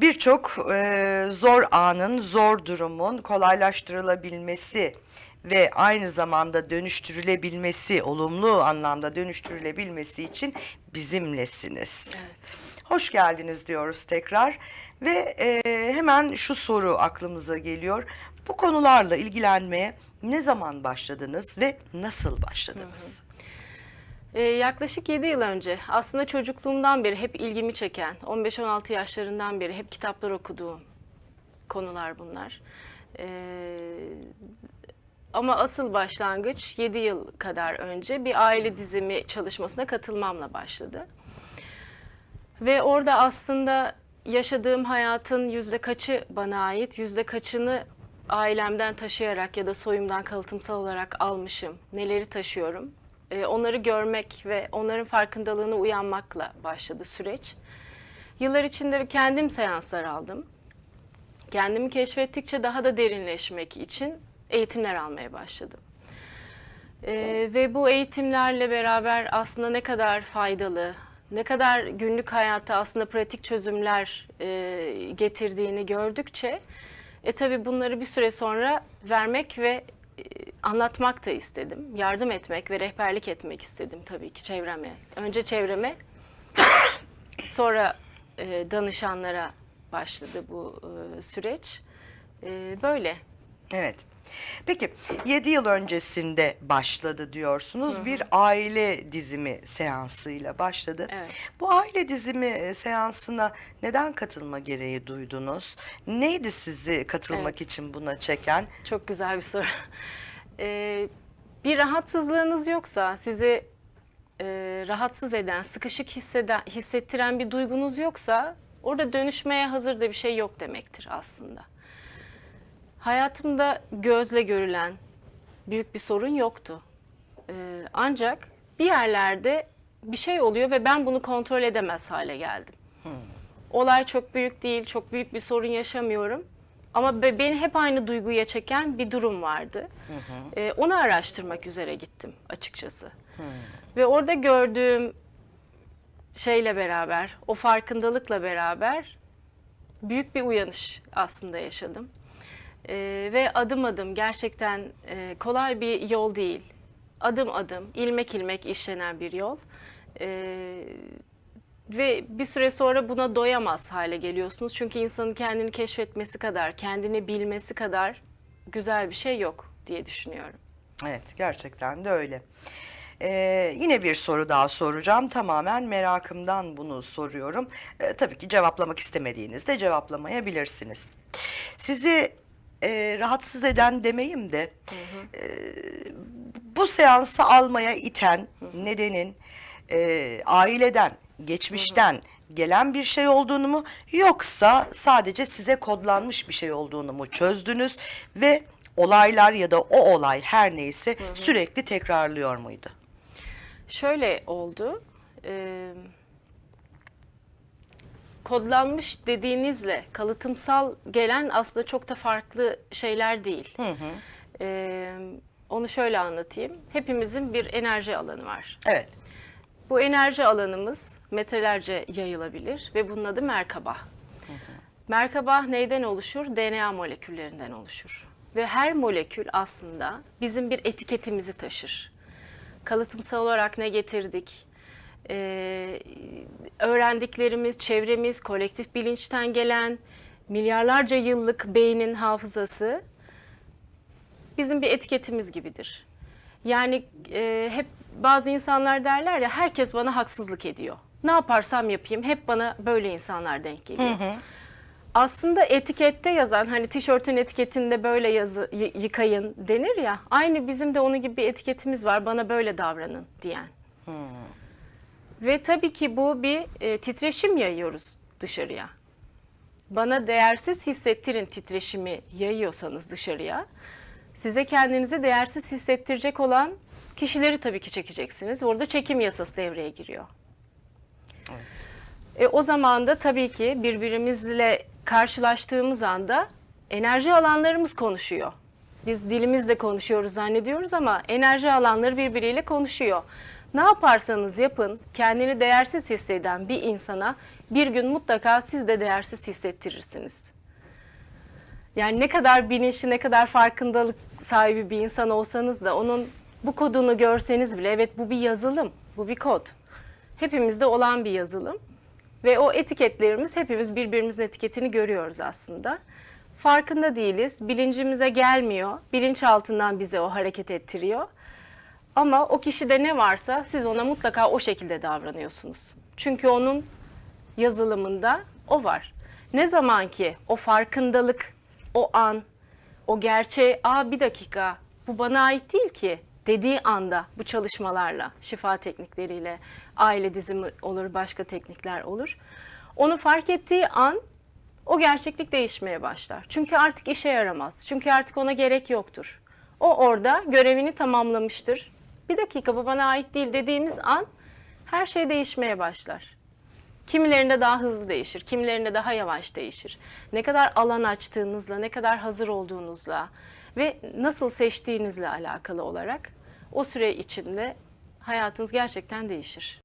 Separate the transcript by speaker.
Speaker 1: birçok e, zor anın, zor durumun kolaylaştırılabilmesi ve aynı zamanda dönüştürülebilmesi, olumlu anlamda dönüştürülebilmesi için bizimlesiniz.
Speaker 2: Evet.
Speaker 1: Hoş geldiniz diyoruz tekrar ve e, hemen şu soru aklımıza geliyor. Bu konularla ilgilenmeye ne zaman başladınız ve nasıl başladınız?
Speaker 2: Ee, yaklaşık 7 yıl önce aslında çocukluğumdan beri hep ilgimi çeken, 15-16 yaşlarından beri hep kitaplar okuduğum konular bunlar. Ee, ama asıl başlangıç 7 yıl kadar önce bir aile dizimi çalışmasına katılmamla başladı. Ve orada aslında yaşadığım hayatın yüzde kaçı bana ait, yüzde kaçını ailemden taşıyarak ya da soyumdan kalıtımsal olarak almışım, neleri taşıyorum. Ee, onları görmek ve onların farkındalığına uyanmakla başladı süreç. Yıllar içinde kendim seanslar aldım. Kendimi keşfettikçe daha da derinleşmek için eğitimler almaya başladım. Ee, ve bu eğitimlerle beraber aslında ne kadar faydalı, ne kadar günlük hayata aslında pratik çözümler e, getirdiğini gördükçe e tabi bunları bir süre sonra vermek ve e, anlatmak da istedim. Yardım etmek ve rehberlik etmek istedim tabii ki çevreme. Önce çevreme, sonra e, danışanlara başladı bu e, süreç. E, böyle.
Speaker 1: Evet. Peki 7 yıl öncesinde başladı diyorsunuz. Bir aile dizimi seansıyla başladı.
Speaker 2: Evet.
Speaker 1: Bu aile dizimi e, seansına neden katılma gereği duydunuz? Neydi sizi katılmak
Speaker 2: Evet.
Speaker 1: için buna çeken?
Speaker 2: Çok güzel bir soru. Ee, bir rahatsızlığınız yoksa, sizi e, rahatsız eden, sıkışık hisseden, hissettiren bir duygunuz yoksa, orada dönüşmeye hazır da bir şey yok demektir aslında. Hayatımda gözle görülen büyük bir sorun yoktu. Ee, ancak bir yerlerde bir şey oluyor ve ben bunu kontrol edemez hale geldim. Olay çok büyük değil, çok büyük bir sorun yaşamıyorum. Ama be- beni hep aynı duyguya çeken bir durum vardı. Ee, onu araştırmak üzere gittim açıkçası. Ve orada gördüğüm şeyle beraber, o farkındalıkla beraber büyük bir uyanış aslında yaşadım. Ee, ve adım adım gerçekten e, kolay bir yol değil. Adım adım, ilmek ilmek işlenen bir yol. Ee, ve bir süre sonra buna doyamaz hale geliyorsunuz. Çünkü insanın kendini keşfetmesi kadar, kendini bilmesi kadar güzel bir şey yok diye düşünüyorum.
Speaker 1: Evet gerçekten de öyle. Ee, yine bir soru daha soracağım. Tamamen merakımdan bunu soruyorum. Ee, tabii ki cevaplamak istemediğinizde cevaplamayabilirsiniz. Sizi e, rahatsız eden demeyim de e, bu seansı almaya iten nedenin e, aileden, geçmişten gelen bir şey olduğunu mu yoksa sadece size kodlanmış bir şey olduğunu mu çözdünüz ve olaylar ya da o olay her neyse sürekli tekrarlıyor muydu?
Speaker 2: Şöyle oldu. e, kodlanmış dediğinizle kalıtımsal gelen aslında çok da farklı şeyler değil. E, onu şöyle anlatayım. Hepimizin bir enerji alanı var.
Speaker 1: Evet.
Speaker 2: Bu enerji alanımız metrelerce yayılabilir ve bunun adı Merkaba. Merkaba neyden oluşur? DNA moleküllerinden oluşur. Ve her molekül aslında bizim bir etiketimizi taşır. Kalıtımsal olarak ne getirdik? Ee, öğrendiklerimiz, çevremiz, kolektif bilinçten gelen milyarlarca yıllık beynin hafızası bizim bir etiketimiz gibidir. Yani e, hep bazı insanlar derler ya herkes bana haksızlık ediyor. Ne yaparsam yapayım hep bana böyle insanlar denk geliyor. Aslında etikette yazan hani tişörtün etiketinde böyle yazı yıkayın denir ya. Aynı bizim de onun gibi bir etiketimiz var bana böyle davranın diyen. Ve tabii ki bu bir e, titreşim yayıyoruz dışarıya. Bana değersiz hissettirin titreşimi yayıyorsanız dışarıya, size kendinizi değersiz hissettirecek olan kişileri tabii ki çekeceksiniz. Orada çekim yasası devreye giriyor. E, o zaman da tabii ki birbirimizle karşılaştığımız anda enerji alanlarımız konuşuyor. Biz dilimizle konuşuyoruz zannediyoruz ama enerji alanları birbiriyle konuşuyor. Ne yaparsanız yapın kendini değersiz hisseden bir insana bir gün mutlaka siz de değersiz hissettirirsiniz. Yani ne kadar bilinçli, ne kadar farkındalık sahibi bir insan olsanız da onun bu kodunu görseniz bile evet bu bir yazılım, bu bir kod. Hepimizde olan bir yazılım. Ve o etiketlerimiz hepimiz birbirimizin etiketini görüyoruz aslında. Farkında değiliz, bilincimize gelmiyor, bilinçaltından bize o hareket ettiriyor. Ama o kişide ne varsa siz ona mutlaka o şekilde davranıyorsunuz. Çünkü onun yazılımında o var. Ne zaman ki o farkındalık, o an, o gerçeğe, aa bir dakika bu bana ait değil ki dediği anda bu çalışmalarla, şifa teknikleriyle, aile dizimi olur, başka teknikler olur. Onu fark ettiği an o gerçeklik değişmeye başlar. Çünkü artık işe yaramaz. Çünkü artık ona gerek yoktur. O orada görevini tamamlamıştır. Bir dakika bu bana ait değil dediğimiz an her şey değişmeye başlar. Kimilerinde daha hızlı değişir, kimilerinde daha yavaş değişir. Ne kadar alan açtığınızla, ne kadar hazır olduğunuzla ve nasıl seçtiğinizle alakalı olarak o süre içinde hayatınız gerçekten değişir.